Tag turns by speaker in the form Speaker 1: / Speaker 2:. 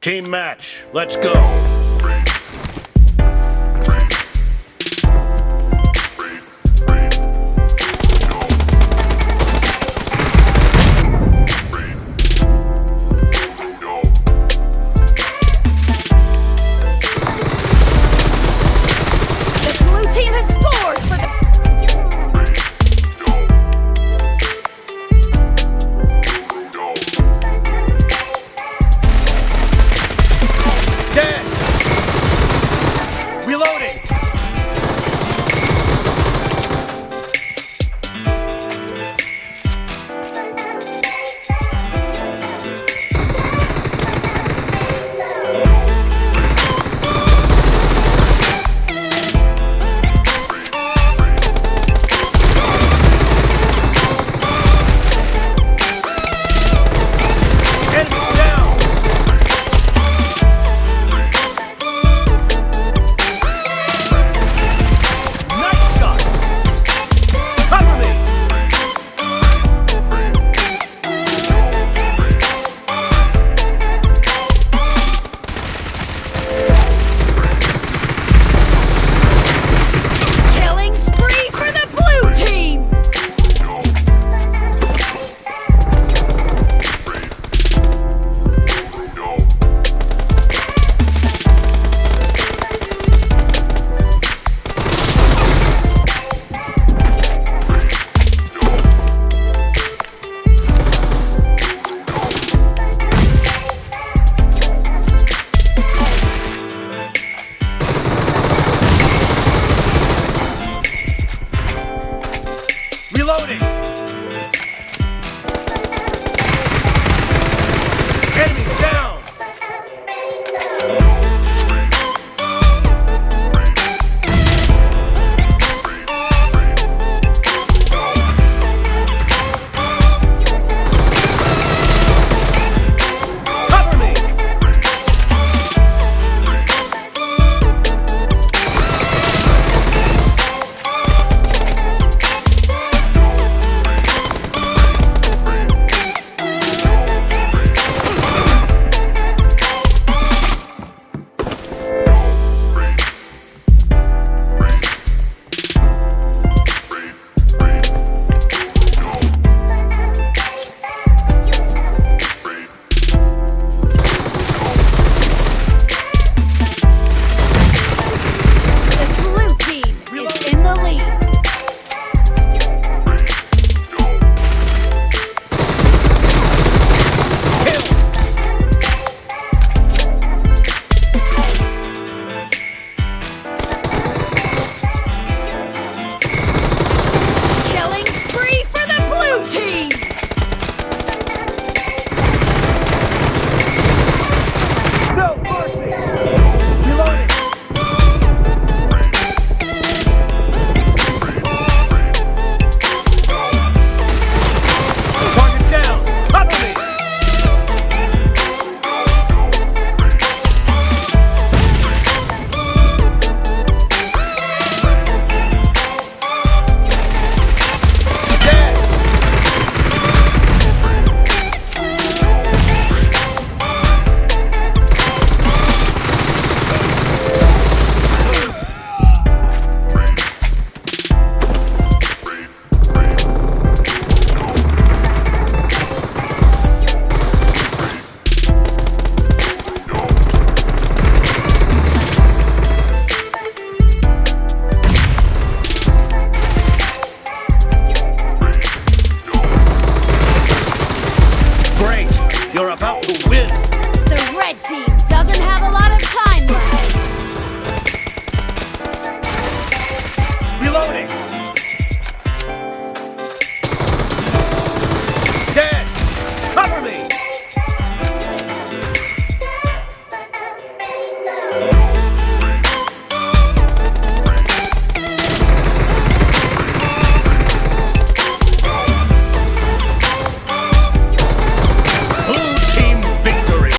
Speaker 1: Team match, let's go.